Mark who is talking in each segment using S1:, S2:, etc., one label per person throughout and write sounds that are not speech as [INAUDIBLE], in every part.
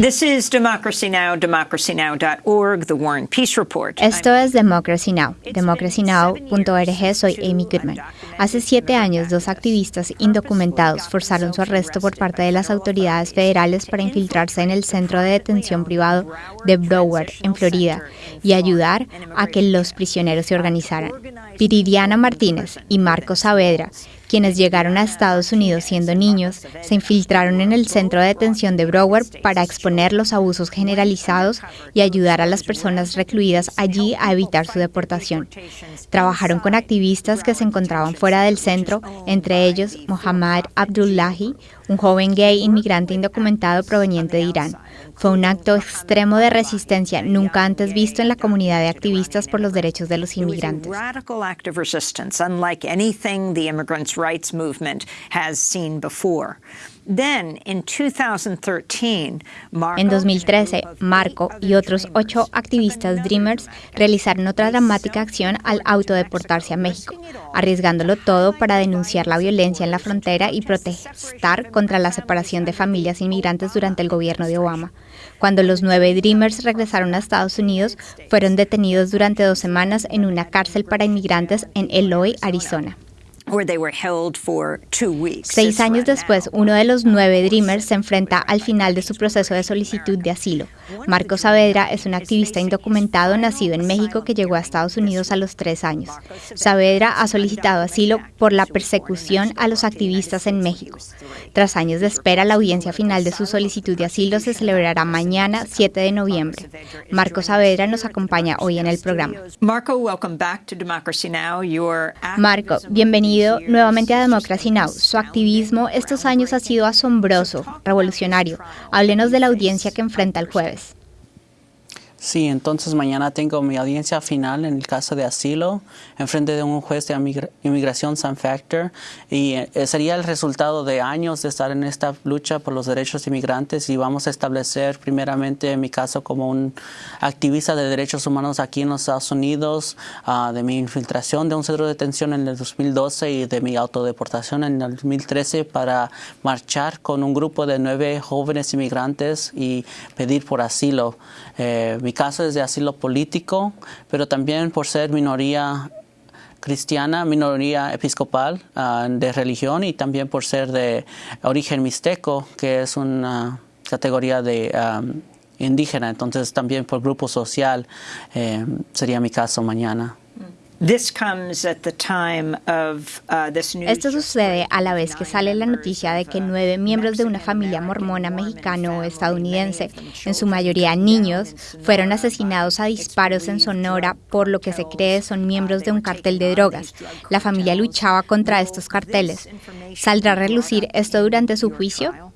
S1: This is Democracy Now!, democracynow.org, The War and Peace Report.
S2: Esto es Democracy Now!, democracynow.org. Soy Amy Goodman. Hace siete años, dos activistas indocumentados forzaron su arresto por parte de las autoridades federales para infiltrarse en el centro de detención privado de Broward, en Florida, y ayudar a que los prisioneros se organizaran. Viridiana Martínez y Marco Saavedra quienes llegaron a Estados Unidos siendo niños, se infiltraron en el centro de detención de Broward para exponer los abusos generalizados y ayudar a las personas recluidas allí a evitar su deportación. Trabajaron con activistas que se encontraban fuera del centro, entre ellos Mohammad Abdullahi, un joven gay inmigrante indocumentado proveniente de Irán. Fue un acto extremo de resistencia nunca antes visto en la comunidad de activistas por los derechos de los inmigrantes. En 2013, Marco y otros ocho activistas Dreamers realizaron otra dramática acción al autodeportarse a México, arriesgándolo todo para denunciar la violencia en la frontera y protestar contra la separación de familias inmigrantes durante el gobierno de Obama. Cuando los nueve Dreamers regresaron a Estados Unidos, fueron detenidos durante dos semanas en una cárcel para inmigrantes en Eloy, Arizona. Seis años después, uno de los nueve Dreamers se enfrenta al final de su proceso de solicitud de asilo. Marco Saavedra es un activista indocumentado nacido en México que llegó a Estados Unidos a los tres años. Saavedra ha solicitado asilo por la persecución a los activistas en México. Tras años de espera, la audiencia final de su solicitud de asilo se celebrará mañana, 7 de noviembre. Marco Saavedra nos acompaña hoy en el programa. Marco, bienvenido nuevamente a Democracy Now! Su activismo estos años ha sido asombroso, revolucionario. Háblenos de la audiencia que enfrenta el jueves.
S3: Sí, entonces mañana tengo mi audiencia final en el caso de asilo en frente de un juez de inmigración San Factor y eh, sería el resultado de años de estar en esta lucha por los derechos inmigrantes y vamos a establecer primeramente mi caso como un activista de derechos humanos aquí en los Estados Unidos, ah, de mi infiltración de un centro de detención en el 2012 y de mi autodeportación en el 2013 para marchar con un grupo de nueve jóvenes inmigrantes y pedir por asilo. Eh, mi caso es de asilo político, pero también por ser minoría cristiana, minoría episcopal ah, de religión y también por ser de origen mixteco, que es una categoría de indígena. Entonces también por grupo social eh, sería mi caso mañana.
S2: Esto sucede a la vez que sale la noticia de que nueve miembros de una familia mormona mexicano-estadounidense, en su mayoría niños, fueron asesinados a disparos en Sonora por lo que se cree son miembros de un cartel de drogas. La familia luchaba contra estos carteles. ¿Saldrá a relucir esto durante su juicio?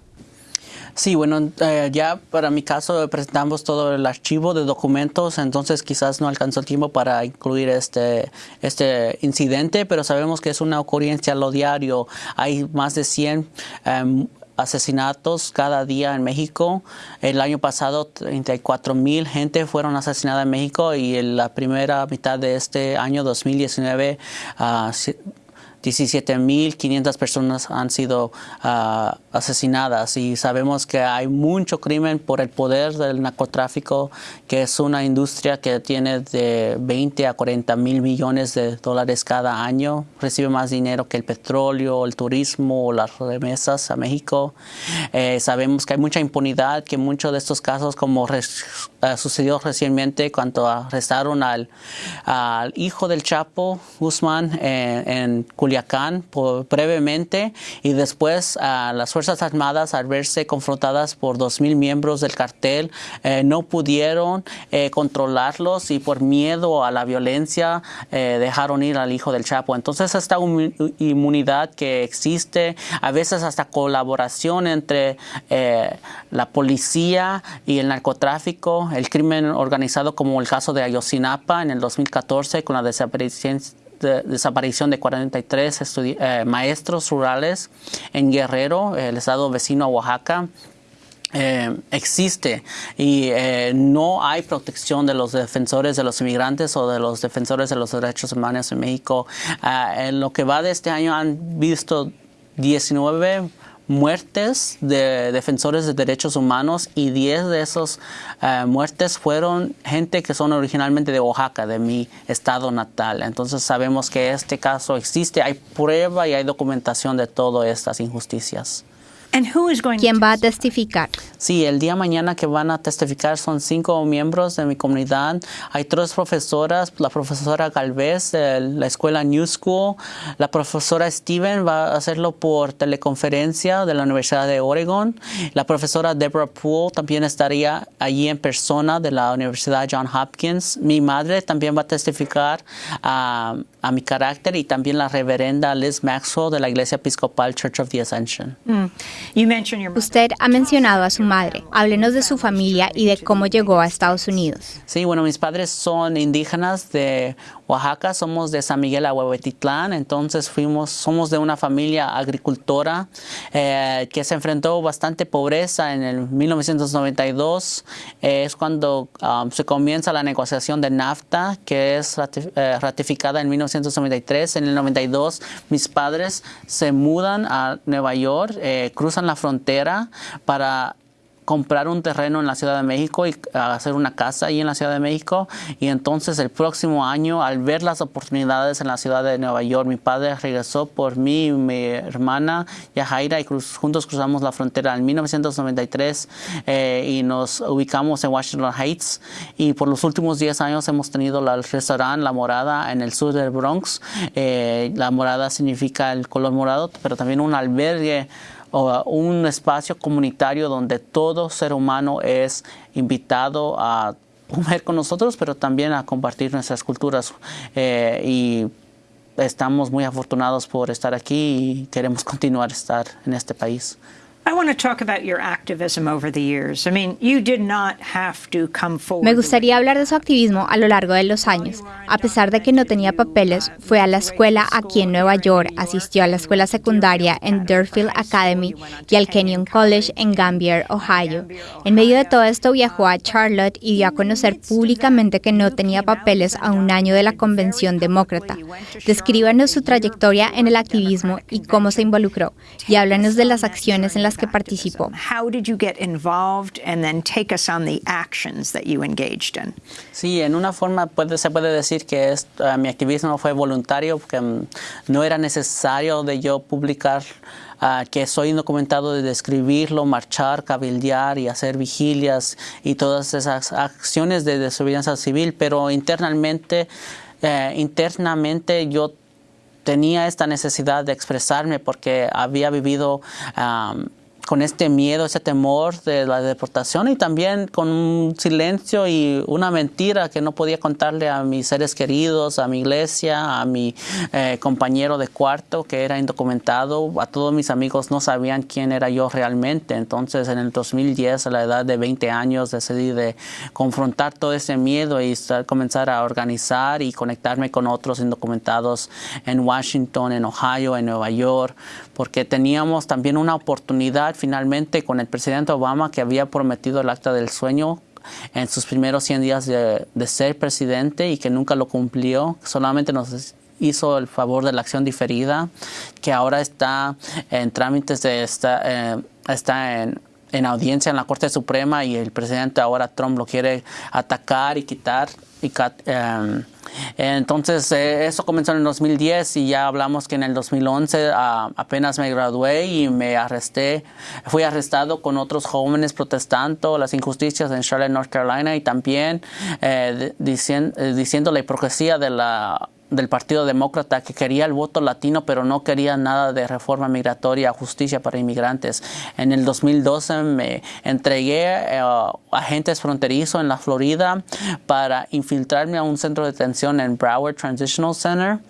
S3: Sí, bueno, eh, ya para mi caso presentamos todo el archivo de documentos, entonces quizás no alcanzó el tiempo para incluir este, este incidente, pero sabemos que es una ocurrencia a lo diario. Hay más de 100 em, asesinatos cada día en México. El año pasado 34 mil gente fueron asesinadas en México y en la primera mitad de este año 2019 17.500 personas han sido ah, asesinadas y sabemos que hay mucho crimen por el poder del narcotráfico, que es una industria que tiene de 20 a 40 mil millones de dólares cada año, recibe más dinero que el petróleo, el turismo o las remesas a México. Eh, sabemos que hay mucha impunidad, que muchos de estos casos, como ah, sucedió recientemente cuando arrestaron al, hijo del Chapo Guzmán eh, en Culiacán, por, brevemente y después a las Fuerzas Armadas al verse confrontadas por 2.000 miembros del cartel eh, no pudieron eh, controlarlos y por miedo a la violencia dejaron ir al hijo del Chapo. Entonces esta inmunidad que existe, a veces hasta colaboración entre la policía y el narcotráfico, el crimen organizado como el caso de Ayotzinapa en el 2014 con la desaparición desaparición de 43 eh, maestros rurales en Guerrero, el estado vecino a Oaxaca. Eh, existe y eh, no hay protección de los defensores de los inmigrantes o de los defensores de los derechos humanos en México. en lo que va de este año han visto 19 muertes de defensores de derechos humanos y 10 de esas eh, muertes fueron gente que son originalmente de Oaxaca, de mi estado natal. Entonces sabemos que este caso existe, hay prueba y hay documentación de todas estas injusticias.
S2: ¿Quién va a testificar?
S3: Sí, el día mañana que van a testificar son cinco miembros de mi comunidad. Hay tres profesoras, la profesora Galvez de la escuela New School, la profesora Steven va a hacerlo por teleconferencia de la Universidad de Oregon, la profesora Deborah Poole también estaría allí en persona de la Universidad John Hopkins. Mi madre también va a testificar a, a mi carácter y también la reverenda Liz Maxwell de la Iglesia Episcopal Church of the Ascension.
S2: Mm. Usted ha mencionado a su madre. Háblenos de su familia y de cómo llegó a Estados Unidos.
S3: Sí, bueno, mis padres son indígenas de Oaxaca, somos de San Miguel Ahuehuetitlán, entonces fuimos, somos de una familia agricultora eh, que se enfrentó bastante pobreza en el 1992. es cuando um, se comienza la negociación de NAFTA, que es eh, ratificada en 1993. En el 92 mis padres se mudan a Nueva York, eh, cruzan la frontera para comprar un terreno en la Ciudad de México y hacer una casa ahí en la Ciudad de México. Y entonces el próximo año, al ver las oportunidades en la ciudad de Nueva York, mi padre regresó por mí y mi hermana Yajaira y juntos cruzamos la frontera en 1993 eh, y nos ubicamos en Washington Heights. Y por los últimos 10 años hemos tenido el restaurante La Morada en el sur del Bronx. Eh, la morada significa el color morado, pero también un albergue un espacio comunitario donde todo ser humano es invitado a comer con nosotros, pero también a compartir nuestras culturas. Eh, y estamos muy afortunados por estar aquí y queremos [LAUGHS] continuar estar en este país.
S2: Me gustaría hablar de su activismo a lo largo de los años. A pesar de que no tenía papeles, fue a la escuela aquí en Nueva York, asistió a la escuela secundaria en Durfield Academy y al Kenyon College en Gambier, Ohio. En medio de todo esto viajó a Charlotte y dio a conocer públicamente que no tenía papeles a un año de la Convención Demócrata. Descríbanos su trayectoria en el activismo y cómo se involucró, y háblanos de las acciones en las que participó.
S3: Sí, en una forma puede, se puede decir que es, uh, mi activismo fue voluntario, porque um, no era necesario de yo publicar uh, que soy indocumentado de describirlo, marchar, cabildear y hacer vigilias y todas esas acciones de desobediencia civil, pero internamente, uh, internamente yo tenía esta necesidad de expresarme porque había vivido um, con este miedo, ese temor de la deportación y también con un silencio y una mentira que no podía contarle a mis seres queridos, a mi iglesia, a mi eh, compañero de cuarto que era indocumentado, a todos mis amigos no sabían quién era yo realmente. Entonces en el 2010, a la edad de 20 años, decidí de confrontar todo ese miedo y comenzar a organizar y conectarme con otros indocumentados en Washington, en Ohio, en Nueva York, porque teníamos también una oportunidad finalmente con el presidente Obama que había prometido el acta del sueño en sus primeros 100 días de, ser presidente y que nunca lo cumplió, solamente nos hizo el favor de la acción diferida, que ahora está en trámites de está, eh, está en, en audiencia en la Corte Suprema y el presidente ahora Trump lo quiere atacar y quitar eh, entonces, eh, eso comenzó en el 2010 y ya hablamos que en el 2011 ah, apenas me gradué y me arresté. Fui arrestado con otros jóvenes protestando las injusticias en Charlotte, North Carolina y también eh, eh, diciendo la hipocresía del Partido Demócrata que quería el voto latino, pero no quería nada de reforma migratoria, justicia para inmigrantes. En el 2012 me entregué eh, a agentes fronterizos en la Florida para infiltrarme a un centro de detención en Broward Transitional Center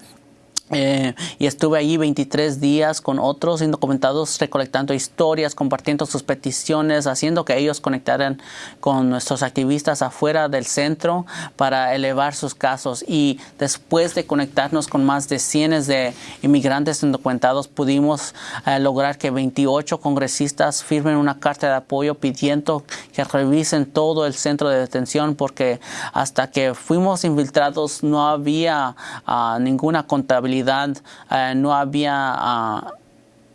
S3: eh, y estuve allí 23 días con otros indocumentados recolectando historias, compartiendo sus peticiones, haciendo que ellos conectaran con nuestros activistas afuera del centro para elevar sus casos. Y después de conectarnos con más de cientos de inmigrantes indocumentados, pudimos eh, lograr que 28 congresistas firmen una carta de apoyo pidiendo que revisen todo el centro de detención porque hasta que fuimos infiltrados no había ah, ninguna contabilidad eh, no había ah,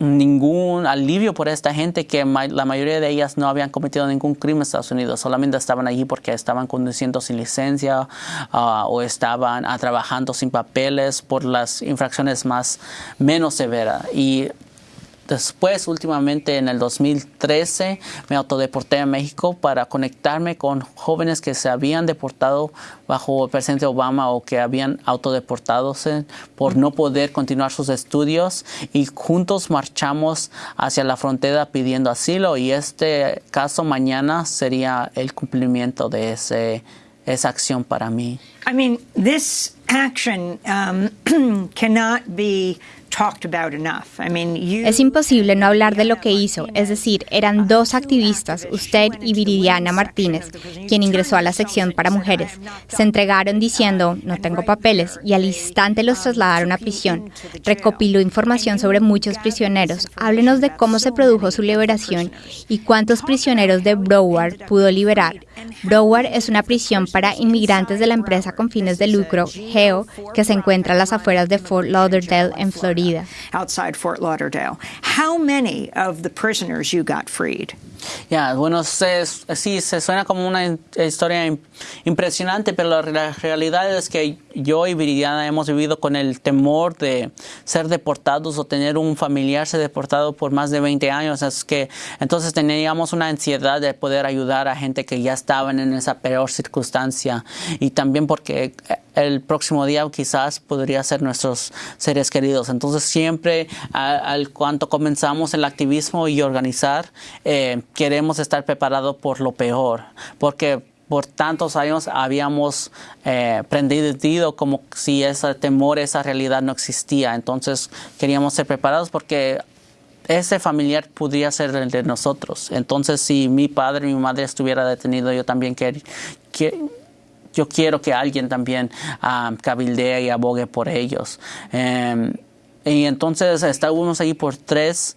S3: ningún alivio por esta gente que la mayoría de ellas no habían cometido ningún crimen en Estados Unidos, solamente estaban allí porque estaban conduciendo sin licencia ah, o estaban ah, trabajando sin papeles por las infracciones más menos severas. Y Después, últimamente en el 2013, me autodeporté a México para conectarme con jóvenes que se habían deportado bajo el presidente Obama o que habían autodeportado por no poder continuar sus estudios y juntos marchamos hacia la frontera pidiendo asilo y este caso mañana sería el cumplimiento de ese, esa acción para mí.
S1: I mean, this action um, [CLEARS THROAT] cannot be
S2: es imposible no hablar de lo que hizo, es decir, eran dos activistas, usted y Viridiana Martínez, quien ingresó a la sección para mujeres. Se entregaron diciendo, no tengo papeles, y al instante los trasladaron a prisión. Recopiló información sobre muchos prisioneros. Háblenos de cómo se produjo su liberación y cuántos prisioneros de Broward pudo liberar. Broward es una prisión para inmigrantes de la empresa con fines de lucro, Que se encuentra a las afueras de Fort Lauderdale, en Florida.
S1: Outside Fort Lauderdale. How many of the prisoners you got freed?
S3: Ya, bueno, sí, se suena como una historia impresionante, pero la, realidad es que yo y Viridiana hemos vivido con el temor de ser deportados o tener un familiar ser deportado por más de 20 años. Es que entonces teníamos una ansiedad de poder ayudar a gente que ya estaban en esa peor circunstancia y también porque el próximo día quizás podría ser nuestros seres queridos. Entonces siempre al cuanto comenzamos el activismo y organizar, eh, queremos estar preparados por lo peor, porque por tantos años habíamos eh, prendido como si ese temor, esa realidad no existía. Entonces queríamos ser preparados porque ese familiar podría ser el de nosotros. Entonces si mi padre mi madre estuviera detenido, yo también quería yo quiero que alguien también um, cabildee y abogue por ellos. Em, y entonces estábamos ahí por tres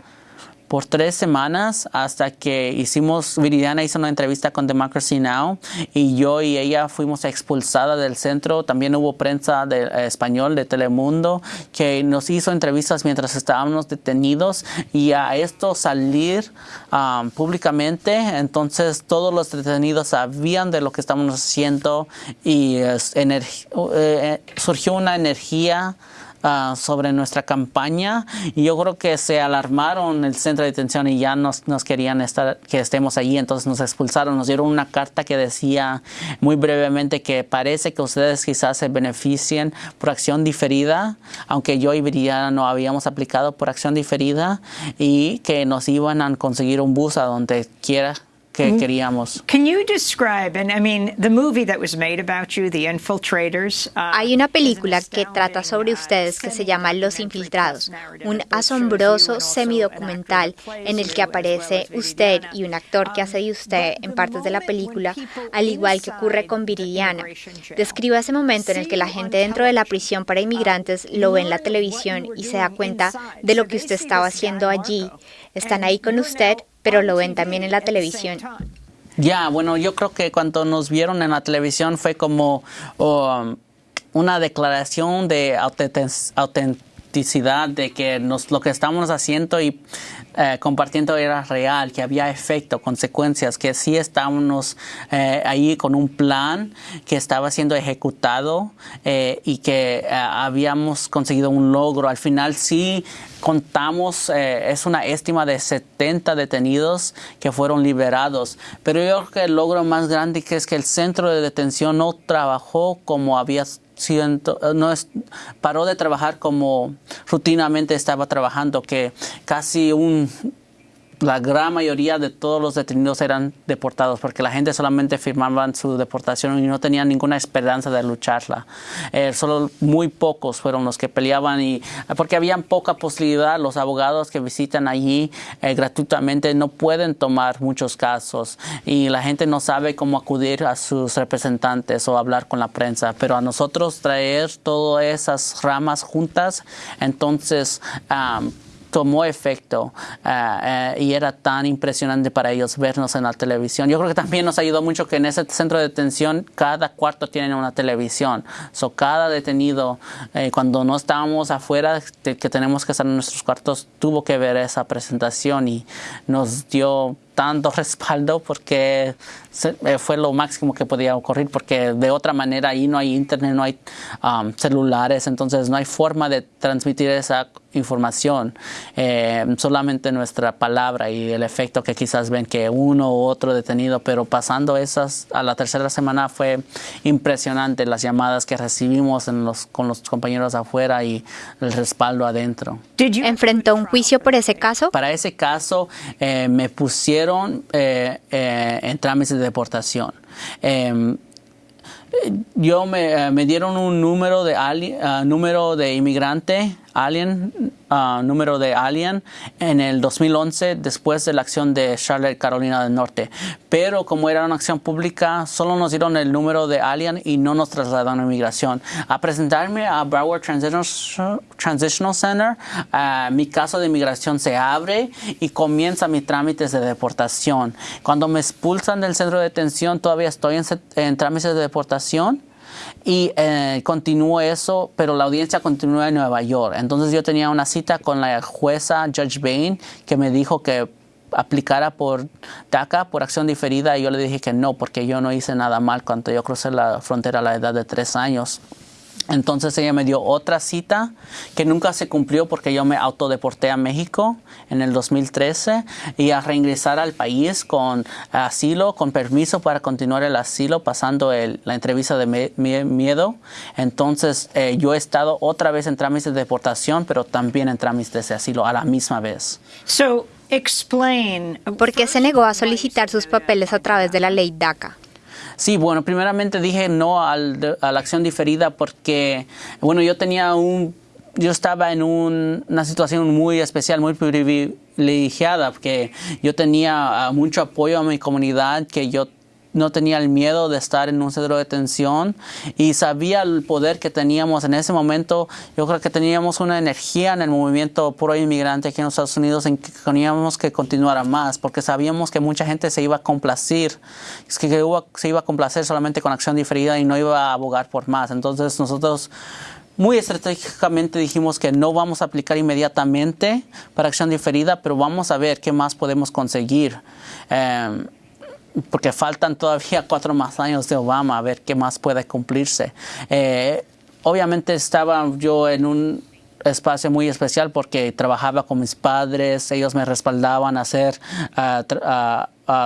S3: por tres semanas hasta que hicimos, Viridiana hizo una entrevista con Democracy Now! y yo y ella fuimos expulsadas del centro. También hubo prensa de eh, español de Telemundo que nos hizo entrevistas mientras estábamos detenidos y a esto salir um, públicamente, entonces todos los detenidos sabían de lo que estábamos haciendo y eh, eh, surgió una energía Ah, sobre nuestra campaña. Y yo creo que se alarmaron el centro de detención y ya nos, nos querían estar, que estemos allí, entonces nos expulsaron, nos dieron una carta que decía muy brevemente que parece que ustedes quizás se beneficien por acción diferida, aunque yo y Viridiana no habíamos aplicado por acción diferida y que nos iban a conseguir un bus a donde quiera que mm. queríamos.
S1: Can you describe, and I mean, the movie that was made about you, The Infiltrators.
S2: Uh, Hay una película que trata sobre ustedes que se llama Los Infiltrados, un asombroso semidocumental en el que aparece usted y un actor que hace de usted en partes de la película, al igual que ocurre con Viridiana. Describa ese momento en el que la gente dentro de la prisión para inmigrantes lo ve en la televisión y se da cuenta de lo que usted estaba haciendo allí. Están ahí con usted, pero lo ven también en la televisión.
S3: Ya, bueno, yo creo que cuando nos vieron en la televisión fue como um, una declaración de autenticidad de que nos, lo que estamos haciendo y eh, compartiendo era real, que había efecto, consecuencias, que sí estábamos eh, ahí con un plan que estaba siendo ejecutado eh, y que habíamos conseguido un logro. Al final sí contamos, es una estima de 70 detenidos que fueron liberados, pero yo creo que el logro más grande que es que el centro de detención no trabajó como había siento, no es, paró de trabajar como rutinamente estaba trabajando, que casi un la gran mayoría de todos los detenidos eran deportados porque la gente solamente firmaba su deportación y no tenía ninguna esperanza de lucharla. Eh, solo muy pocos fueron los que peleaban y porque había poca posibilidad. Los abogados que visitan allí eh, gratuitamente no pueden tomar muchos casos y la gente no sabe cómo acudir a sus representantes o hablar con la prensa. Pero a nosotros traer todas esas ramas juntas, entonces tomó efecto eh, y era tan impresionante para ellos vernos en la televisión. Yo creo que también nos ayudó mucho que en ese centro de detención cada cuarto tiene una televisión. So, cada detenido, eh, cuando no estábamos afuera, que tenemos que estar en nuestros cuartos, tuvo que ver esa presentación y nos dio tanto respaldo porque eh, fue lo máximo que podía ocurrir porque de otra manera ahí no hay internet, no hay um, celulares, entonces no hay forma de transmitir esa información, eh, solamente nuestra palabra y el efecto que quizás ven que uno u otro detenido, pero pasando esas a la tercera semana fue impresionante las llamadas que recibimos en los, con los compañeros afuera y el respaldo adentro.
S2: ¿Enfrentó un juicio por ese caso?
S3: Para ese caso eh, me pusieron eh, en trámites de deportación. Em, yo me, me, dieron un número de, uh, número de inmigrante Alien, uh, número de Alien, en el 2011, después de la acción de Charlotte, Carolina del Norte. Pero como era una acción pública, solo nos dieron el número de Alien y no nos trasladaron a inmigración. A presentarme a Broward Transitional, Center, uh, mi caso de inmigración se abre y comienza mi trámites de deportación. Cuando me expulsan del centro de detención, todavía estoy en, en trámites de deportación y eh, continuó eso, pero la audiencia continúa en Nueva York. Entonces yo tenía una cita con la jueza Judge Bain que me dijo que aplicara por DACA, por acción diferida, y yo le dije que no, porque yo no hice nada mal cuando yo crucé la frontera a la edad de tres años. Entonces ella me dio otra cita que nunca se cumplió porque yo me autodeporté a México en el 2013 y a reingresar al país con asilo, con permiso para continuar el asilo, pasando la entrevista de miedo. Entonces eh, yo he estado otra vez en trámites de deportación, pero también en trámites de asilo a la misma vez.
S1: So, explain.
S2: ¿Por qué se negó a solicitar sus papeles a través de la ley DACA?
S3: Sí, bueno, primeramente dije no al, a la acción diferida porque, bueno, yo tenía un, yo estaba en una situación muy especial, muy privilegiada, porque yo tenía ah, mucho apoyo a mi comunidad, que yo no tenía el miedo de estar en un centro de detención y sabía el poder que teníamos en ese momento. Yo creo que teníamos una energía en el movimiento pro inmigrante aquí en los Estados Unidos en que teníamos que continuar más porque sabíamos que mucha gente se iba a complacir, es que se iba a complacer solamente con acción diferida y no iba a abogar por más. Entonces nosotros muy estratégicamente dijimos que no vamos a aplicar inmediatamente para acción diferida, pero vamos a ver qué más podemos conseguir. Eh, porque faltan todavía [LAUGHS] cuatro más años de Obama, a ver qué más puede cumplirse. Eh, obviamente estaba yo en un espacio muy especial porque trabajaba con mis padres, ellos me respaldaban a hacer,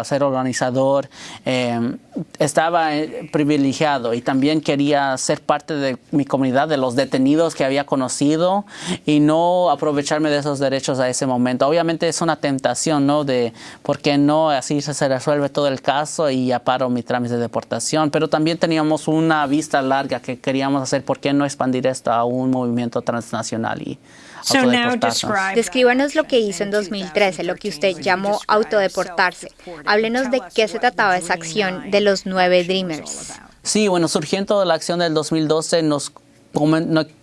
S3: ser organizador, em, estaba eh, privilegiado y también quería ser parte de mi comunidad, de los detenidos que había conocido y no aprovecharme de esos derechos a ese momento. Obviamente es una tentación, ¿no? De por qué no, así se resuelve todo el caso y ya paro mi trámite de deportación, pero también teníamos una vista larga que queríamos hacer, ¿por qué no expandir esto a un movimiento transnacional? Y,
S2: Descríbanos lo que hizo en 2013, lo que usted llamó autodeportarse. Háblenos de qué se trataba esa acción de los nueve Dreamers.
S3: Sí, bueno, surgiendo de la acción del 2012 nos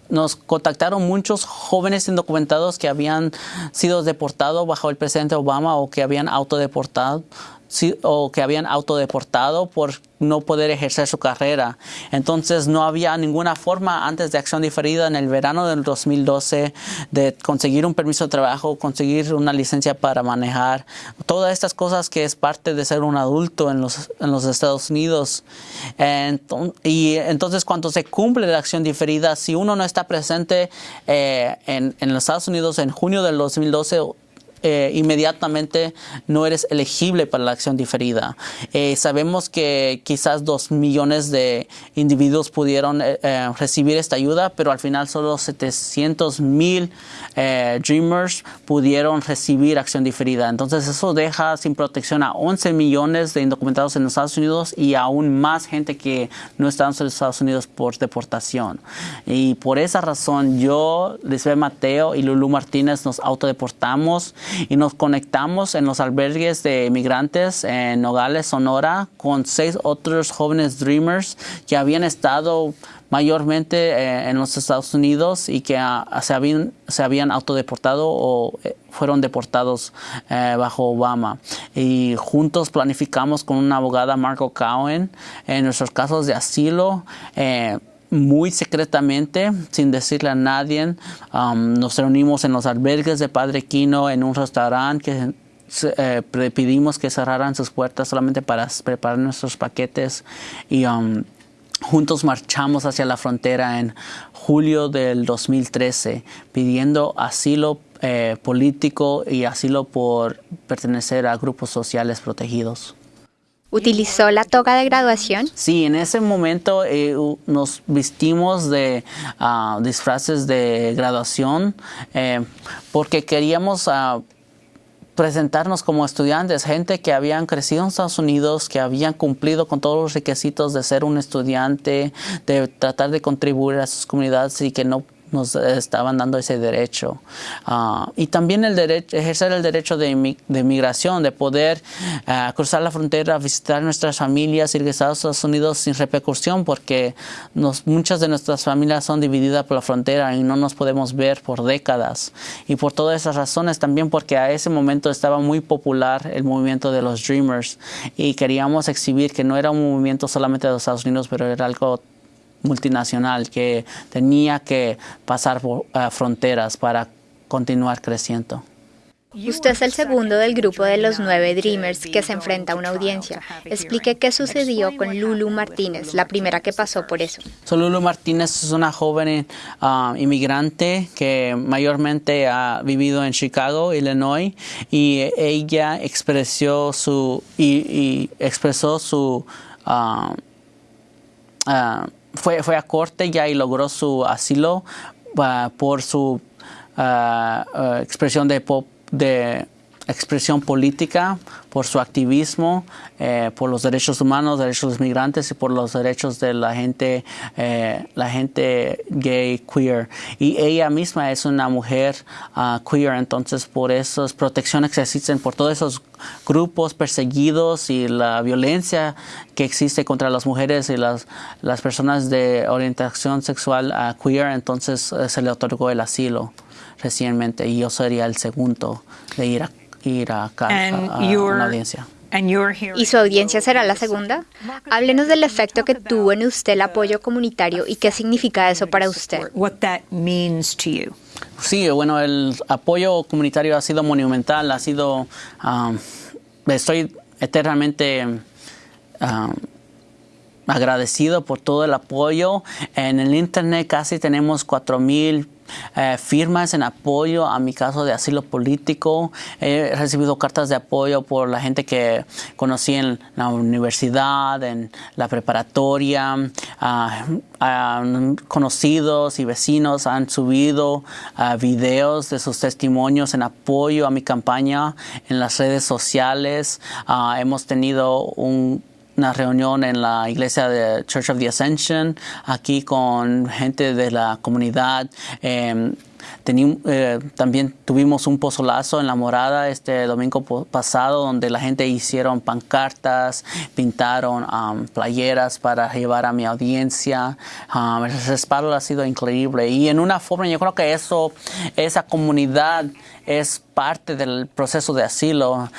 S3: nos contactaron muchos jóvenes indocumentados que habían sido deportados bajo el presidente Obama o que habían autodeportado o que habían autodeportado por no poder ejercer su carrera. Entonces no había ninguna forma antes de acción diferida en el verano del 2012 de conseguir un permiso de trabajo, conseguir una licencia para manejar, todas estas cosas que es parte de ser un adulto en los, en los Estados Unidos. y entonces cuando se cumple la acción diferida, si uno no está presente eh, en, en los Estados Unidos en junio del 2012, eh, inmediatamente no eres elegible para la acción diferida. Eh, sabemos que quizás dos millones de individuos pudieron eh, recibir esta ayuda, pero al final solo 700 mil Dreamers pudieron recibir acción diferida. Entonces eso deja sin protección a 11 millones de indocumentados en los Estados Unidos y aún más gente que no está en los Estados Unidos por deportación. Y por esa razón yo, Lisbeth Mateo y Lulu Martínez nos autodeportamos y nos conectamos en los albergues de migrantes en Nogales, Sonora, con seis otros jóvenes Dreamers que habían estado mayormente eh, en los Estados Unidos y que ah, se, habían, se habían autodeportado o eh, fueron deportados bajo Obama. Y juntos planificamos con una abogada, Marco Cowen, en nuestros casos de asilo muy secretamente, sin decirle a nadie. Um, nos reunimos en los albergues de Padre Quino, en un restaurante que eh, pedimos que cerraran sus puertas solamente para preparar nuestros paquetes y um, juntos marchamos hacia la frontera en julio del 2013 pidiendo asilo eh, político y asilo por pertenecer a grupos sociales protegidos.
S2: ¿Utilizó la toga de graduación?
S3: Sí, en ese momento eh, nos vestimos de ah, disfraces de graduación eh, porque queríamos ah, presentarnos como estudiantes, gente que habían crecido en Estados Unidos, que habían cumplido con todos los requisitos de ser un estudiante, de tratar de contribuir a sus comunidades y que no nos estaban dando ese derecho. Ah, y también el derecho, ejercer el derecho de, de migración, de poder ah, cruzar la frontera, visitar nuestras familias, ir a Estados Unidos sin repercusión, porque nos, muchas de nuestras familias son divididas por la frontera y no nos podemos ver por décadas. Y por todas esas razones, también porque a ese momento estaba muy popular el movimiento de los Dreamers y queríamos exhibir que no era un movimiento solamente de los Estados Unidos, pero era algo multinacional que tenía que pasar por eh, fronteras para continuar creciendo.
S2: Usted es el segundo del grupo de los nueve Dreamers que se enfrenta a una audiencia. Explique qué sucedió con Lulu Martínez, la primera que pasó por eso.
S3: Lulu Martínez es una joven ah, inmigrante que mayormente ha vivido en Chicago, Illinois, y ella expresó su y, expresó su uh, fue, fue a corte ya y logró su asilo uh, por su uh, expresión de, de expresión política, por su activismo, eh, por los derechos humanos, derechos de los migrantes y por los derechos de la gente, eh, la gente gay, queer. Y ella misma es una mujer uh, queer, entonces por esas protecciones que existen por todos esos grupos perseguidos y la violencia que existe contra las mujeres y las, las personas de orientación sexual uh, queer, entonces uh, se le otorgó el asilo recientemente y yo sería el segundo de ir a ir a, una audiencia.
S2: ¿Y su audiencia será la segunda? Háblenos del efecto que tuvo en usted el apoyo comunitario y qué significa eso para usted.
S3: Sí, bueno, el apoyo comunitario ha sido monumental, ha sido, um, estoy eternamente um, agradecido por todo el apoyo. En el Internet casi tenemos 4.000 eh, firmas en apoyo a mi caso de asilo político. He recibido cartas de apoyo por la gente que conocí en la universidad, en la preparatoria. conocidos y vecinos han subido videos de sus testimonios en apoyo a mi campaña en las redes sociales. Ah, hemos tenido un una reunión en la iglesia de Church of the Ascension, aquí con gente de la comunidad. Em, eh, también tuvimos un pozolazo en la morada este domingo pasado donde la gente hicieron pancartas, pintaron playeras para llevar a mi audiencia. el respaldo ha sido increíble y en una forma yo creo que eso, esa comunidad es parte del proceso de asilo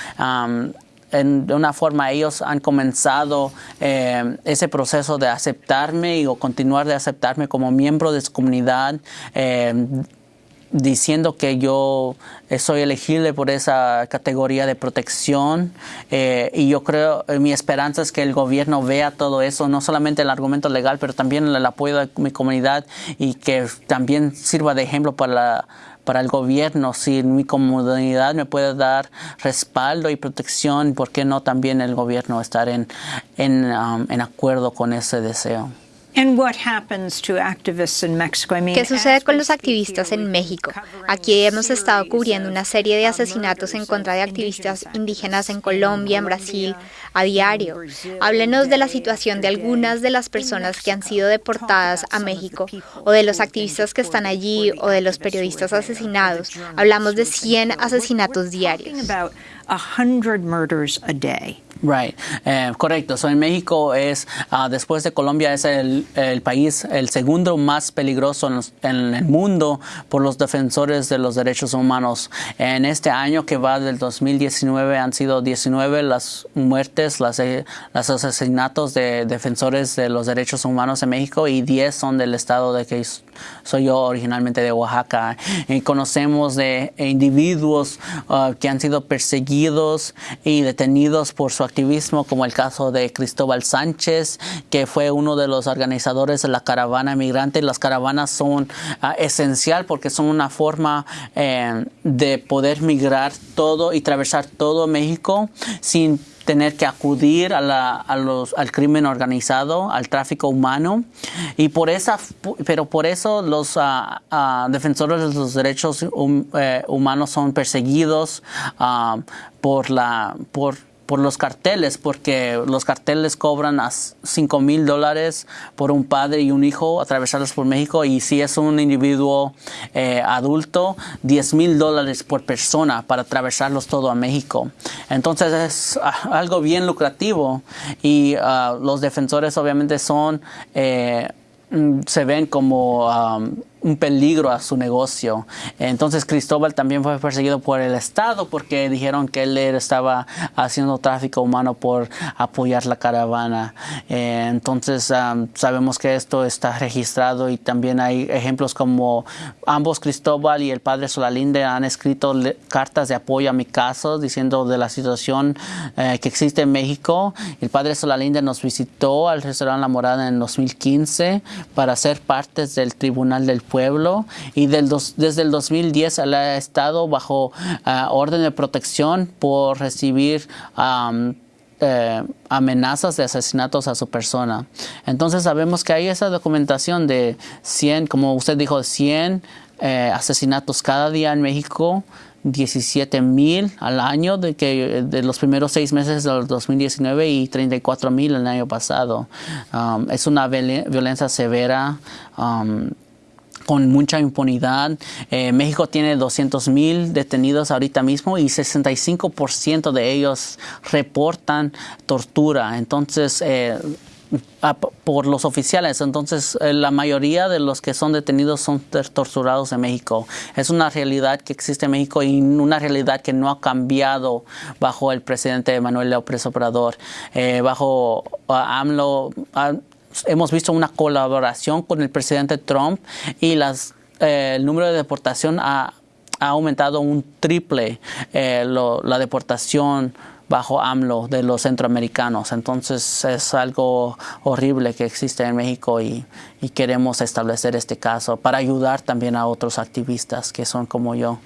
S3: de una forma ellos han comenzado eh, ese proceso de aceptarme y o continuar de aceptarme como miembro de su comunidad. Eh, diciendo que yo soy elegible por esa categoría de protección eh, y yo creo, mi esperanza es que el gobierno vea todo eso, no solamente el argumento legal, pero también el apoyo de mi comunidad y que también sirva de ejemplo para la para el gobierno, si mi comunidad me puede dar respaldo y protección, ¿por qué no también el gobierno estar en, en, um, en acuerdo con ese deseo?
S2: ¿Qué sucede con los activistas en México? Aquí hemos estado cubriendo una serie de asesinatos en contra de activistas indígenas en Colombia, en Brasil, a diario. Háblenos de la situación de algunas de las personas que han sido deportadas a México, o de los activistas que están allí, o de los periodistas asesinados. Hablamos de 100 asesinatos diarios.
S3: Right, eh, correcto. So en México es, uh, después de Colombia, es el, país, el segundo más peligroso en, los, en, el mundo por los defensores de los derechos humanos. En este año que va del 2019 han sido 19 las muertes, las, eh, los asesinatos de defensores de los derechos humanos en México y 10 son del estado de que soy yo originalmente de Oaxaca. Y conocemos de individuos uh, que han sido perseguidos y detenidos por su activismo, como el caso de Cristóbal Sánchez, que fue uno de los organizadores de la caravana migrante. Las caravanas son uh, esencial porque son una forma eh, de poder migrar todo y atravesar todo México sin tener que acudir a la, a los, al crimen organizado, al tráfico humano. Y por esa, pero por eso los uh, uh, defensores de los derechos eh, humanos son perseguidos por la, por por los carteles, porque los carteles cobran a 5 mil dólares por un padre y un hijo atravesarlos por México y si es un individuo eh, adulto, 10 mil dólares por persona para atravesarlos todo a México. Entonces es uh, algo bien lucrativo y uh, los defensores obviamente son, eh, se ven como... Um, un peligro a su negocio. Entonces Cristóbal también fue perseguido por el Estado porque dijeron que él estaba haciendo tráfico humano por apoyar la caravana. Eh, entonces sabemos que esto está registrado y también hay ejemplos como ambos Cristóbal y el padre Solalinde han escrito cartas de apoyo a mi caso diciendo de la situación eh, que existe en México. El padre Solalinde nos visitó al restaurante La Morada en 2015 para ser partes del Tribunal del pueblo y del dos, desde el 2010 él ha estado bajo uh, orden de protección por recibir um, eh, amenazas de asesinatos a su persona. Entonces sabemos que hay esa documentación de 100, como usted dijo, 100 eh, asesinatos cada día en México. 17 mil al año de, que, de los primeros seis meses del 2019 y 34 mil el año pasado. Es una violencia severa. Con mucha impunidad. Eh, México tiene 200 mil detenidos ahorita mismo y 65% de ellos reportan tortura. Entonces, eh, por los oficiales. Entonces, eh, la mayoría de los que son detenidos son torturados en México. Es una realidad que existe en México y una realidad que no ha cambiado bajo el presidente Manuel López Obrador. Eh, bajo AMLO, hemos visto una colaboración con el presidente Trump y las, eh, el número de deportación ha, ha aumentado un triple eh, la deportación bajo AMLO de los centroamericanos. Entonces es algo horrible que existe en México y queremos establecer este caso para ayudar también a otros activistas que son como yo.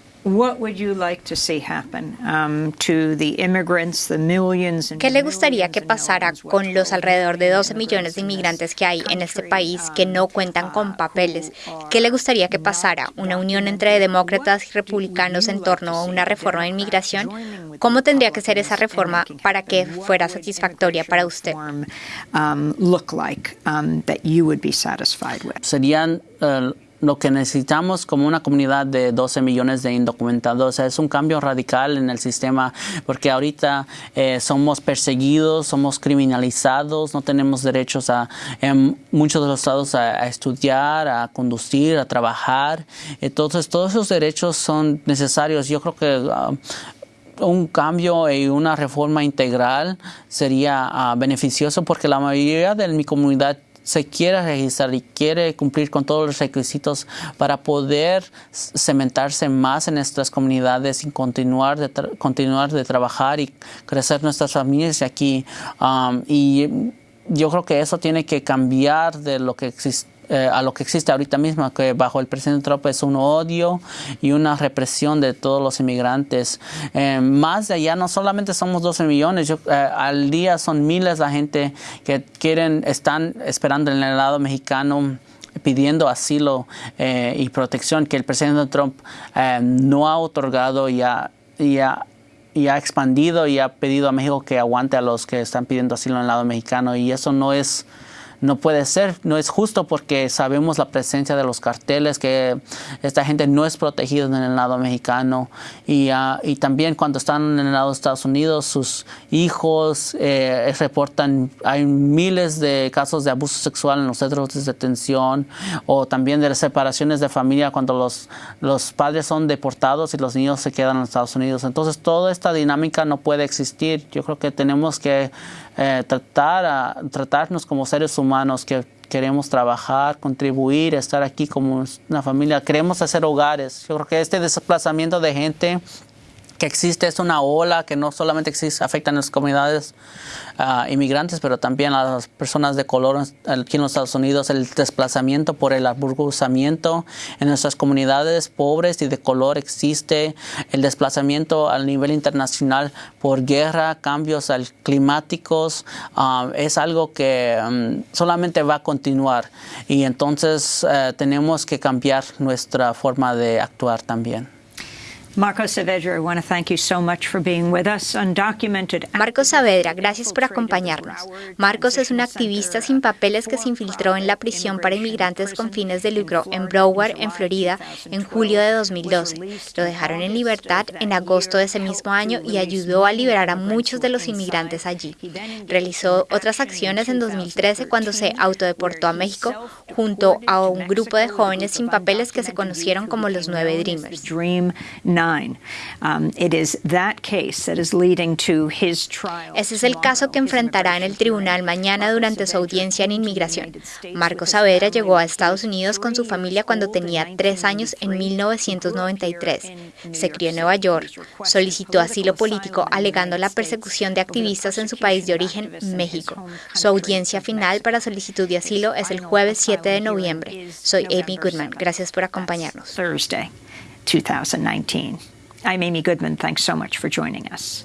S2: ¿Qué le gustaría que pasara con los alrededor de 12 millones de inmigrantes que hay en este país que no cuentan con papeles? ¿Qué le gustaría que pasara? ¿Una unión entre demócratas y republicanos en torno a una reforma de inmigración? ¿Cómo tendría que ser esa reforma para que fuera satisfactoria para usted?
S3: Serían uh, lo que necesitamos como una comunidad de 12 millones de indocumentados es un cambio radical en el sistema porque ahorita eh, somos perseguidos, somos criminalizados, no tenemos derechos a, en muchos de los estados a, estudiar, a conducir, a trabajar. Entonces todos esos derechos son necesarios. Yo creo que uh, un cambio y una reforma integral sería uh, beneficioso porque la mayoría de mi comunidad se quiere registrar y quiere cumplir con todos los requisitos para poder cementarse más en nuestras comunidades y continuar de, continuar de trabajar y crecer nuestras familias aquí. Um, y yo creo que eso tiene que cambiar de lo que existe eh, a lo que existe ahorita mismo, que bajo el presidente Trump es un odio y una represión de todos los inmigrantes. Eh, más de allá, no solamente somos 12 millones, yo, eh, al día son miles de gente que quieren, están esperando en el lado mexicano pidiendo asilo eh, y protección que el presidente Trump no ha otorgado y ha, y ha, y ha expandido y ha pedido a México que aguante a los que están pidiendo asilo en el lado mexicano y eso no es no puede ser, no es justo porque sabemos la presencia de los carteles, que esta gente no es protegida en el lado mexicano y, ah, y también cuando están en el lado de Estados Unidos, sus hijos eh, reportan, hay miles de casos de abuso sexual en los centros de detención o también de separaciones de familia cuando los, los padres son deportados y los niños se quedan en Estados Unidos. Entonces toda esta dinámica no puede existir. Yo creo que tenemos que eh, tratar a, tratarnos como seres humanos que queremos trabajar, contribuir, estar aquí como una familia, queremos hacer hogares. Yo creo que este desplazamiento de gente que existe es una ola que no solamente existe, afecta a las comunidades uh, inmigrantes, pero también a las personas de color aquí en los Estados Unidos, el desplazamiento por el aburguzamiento en nuestras comunidades pobres y de color existe, el desplazamiento a nivel internacional por guerra, cambios climáticos, uh, es algo que um, solamente va a continuar y entonces uh, tenemos que cambiar nuestra forma de actuar también.
S1: Marco Saavedra, I want to thank you so much for being with us. Undocumented
S2: Saavedra, gracias por acompañarnos. Marcos es un activista sin papeles que se infiltró en la prisión para inmigrantes con fines de lucro en Broward, en Florida, en julio de 2012. Lo dejaron en libertad en agosto de ese mismo año y ayudó a liberar a muchos de los inmigrantes allí. Realizó otras acciones en 2013 cuando se autodeportó a México junto a un grupo de jóvenes sin papeles que se conocieron como los Nueve Dreamers. Ese es el caso que enfrentará en el tribunal mañana durante su audiencia en inmigración. Marcos Saavedra llegó a Estados Unidos con su familia cuando tenía tres años en 1993. Se crió en Nueva York. Solicitó asilo político alegando la persecución de activistas en su país de origen, México. Su audiencia final para solicitud de asilo es el jueves 7 de noviembre. Soy Amy Goodman. Gracias por acompañarnos.
S1: 2019. I'm Amy Goodman. Thanks so much for joining us.